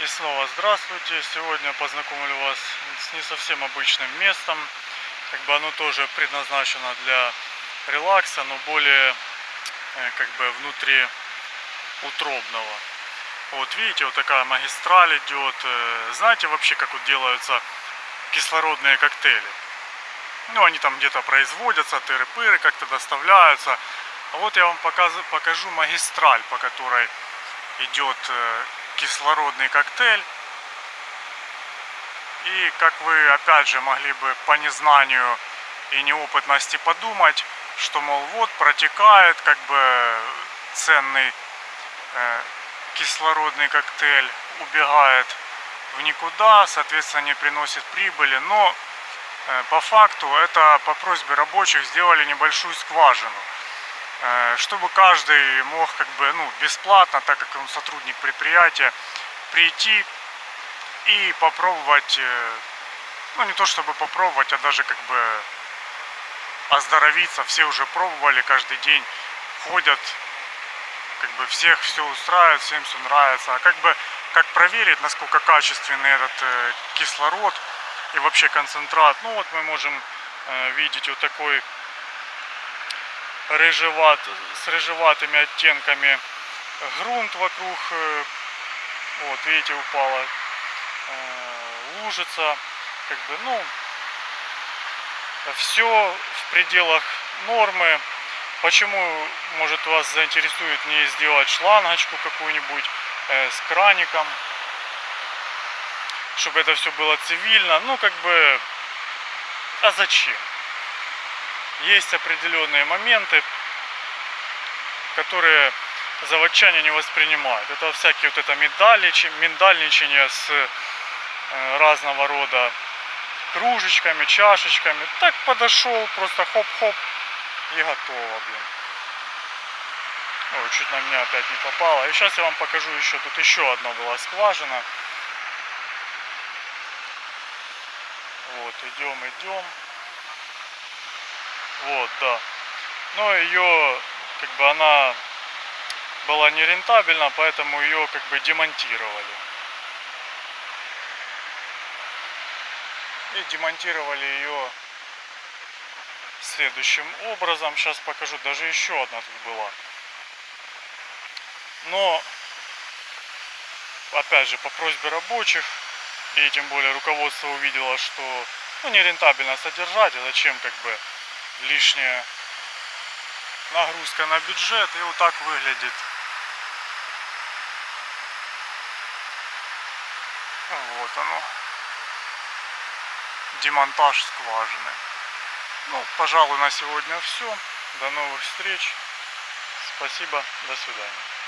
И снова здравствуйте. Сегодня познакомлю вас с не совсем обычным местом. Как бы оно тоже предназначено для релакса, но более э, как бы внутри утробного. Вот видите, вот такая магистраль идет. Э, знаете вообще, как вот делаются кислородные коктейли? Ну, они там где-то производятся, тыры-пыры как-то доставляются. А вот я вам покажу, покажу магистраль, по которой идет э, кислородный коктейль. И как вы опять же могли бы по незнанию и неопытности подумать, что мол вот протекает как бы ценный э, кислородный коктейль, убегает в никуда, соответственно не приносит прибыли, но э, по факту это по просьбе рабочих сделали небольшую скважину чтобы каждый мог как бы ну, бесплатно, так как он сотрудник предприятия, прийти и попробовать, э, ну не то чтобы попробовать, а даже как бы оздоровиться. Все уже пробовали, каждый день ходят, как бы всех все устраивает, всем все нравится. А как бы как проверить, насколько качественный этот э, кислород и вообще концентрат. Ну вот мы можем видеть вот такой рыжеват, с рыжеватыми оттенками грунт вокруг. Э, вот, видите, упала э, лужица. Как бы, ну, все в пределах нормы. Почему, может, вас заинтересует не сделать шлангочку какую-нибудь э, с краником, чтобы это все было цивильно. Ну, как бы, а зачем? Есть определенные моменты, которые заводчане не воспринимают. Это всякие вот это миндальничание с э, разного рода кружечками, чашечками. Так подошел, просто хоп-хоп и готово, блин. Ой, чуть на меня опять не попало. И сейчас я вам покажу еще, тут еще одна была скважина. Вот, идем, идем. Вот, да. Но ее, как бы она была нерентабельна, поэтому ее как бы демонтировали. И демонтировали ее следующим образом. Сейчас покажу, даже еще одна тут была. Но, опять же, по просьбе рабочих, и тем более руководство увидело, что ну, нерентабельно содержать, а зачем как бы лишняя нагрузка на бюджет. И вот так выглядит. Вот оно. Демонтаж скважины. Ну, пожалуй, на сегодня все. До новых встреч. Спасибо. До свидания.